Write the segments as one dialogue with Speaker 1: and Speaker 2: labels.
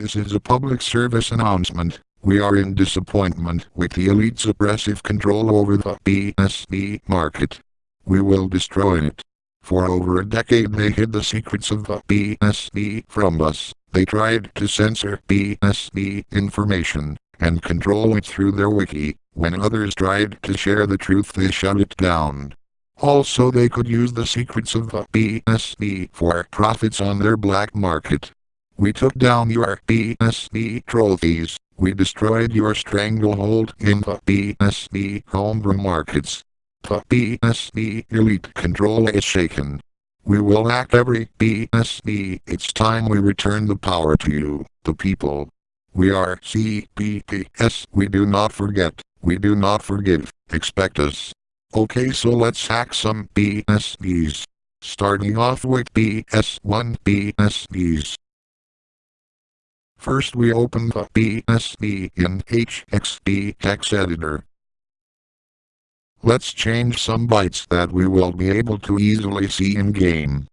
Speaker 1: This is a public service announcement. We are in disappointment with the elite's oppressive control over the PSV market. We will destroy it. For over a decade they hid the secrets of the PSV from us. They tried to censor PSV information and control it through their wiki. When others tried to share the truth they shut it down. Also they could use the secrets of the PSV for profits on their black market. We took down your PSV trophies. We destroyed your stranglehold in the PSV homebrew markets. The PSV elite control is shaken. We will act every PSV. It's time we return the power to you, the people. We are CPPS. We do not forget. We do not forgive. Expect us. Okay so let's hack some PSVs. Starting off with PS1 PSVs. First we open the PSV in HxD text editor. Let's change some bytes that we will be able to easily see in game.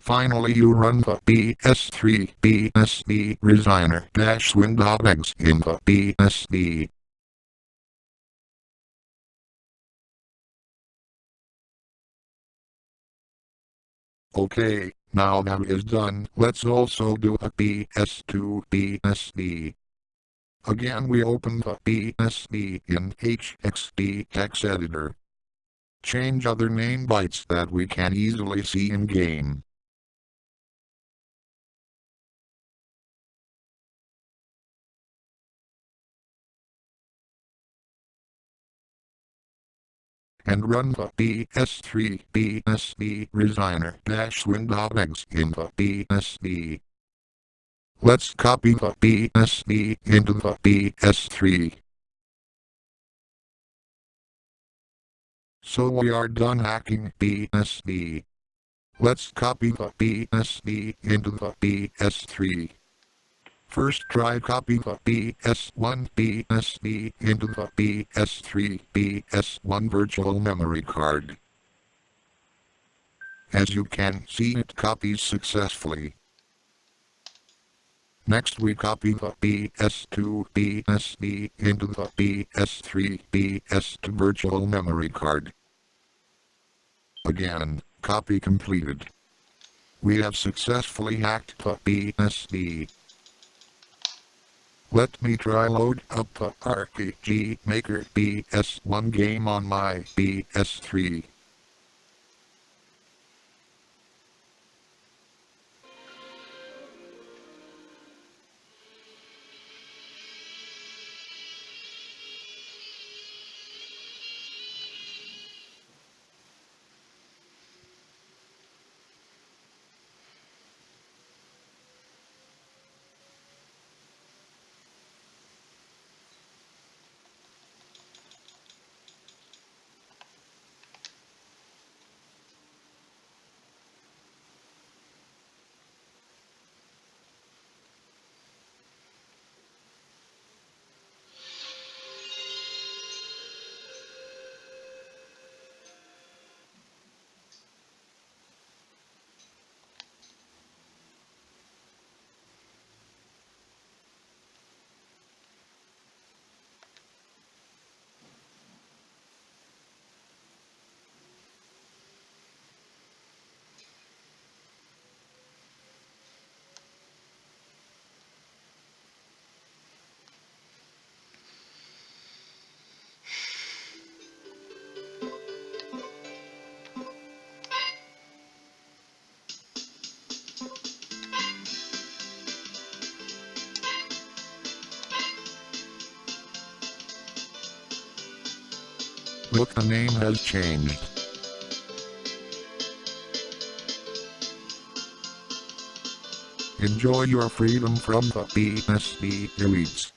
Speaker 1: Finally you run the PS3 PSV Resigner dash Windows in the PSV. Okay, now that is done, let's also do a PS2 PSV. Again we open the PSV in HxD text editor. Change other name bytes that we can easily see in game. And run the PS3 PSV Resigner dash Windows in the PSV. Let's copy the PSV into the PS3. So we are done hacking PSV. Let's copy the BSB into the PS3. First try copy the PS1 PSV into the PS3 PS1 virtual memory card. As you can see it copies successfully. Next we copy the PS2 PSV into the PS3 PS2 virtual memory card. Again, copy completed. We have successfully hacked the PSV. Let me try load up the RPG Maker PS1 game on my PS3. Look the name has changed. Enjoy your freedom from the PSV elites.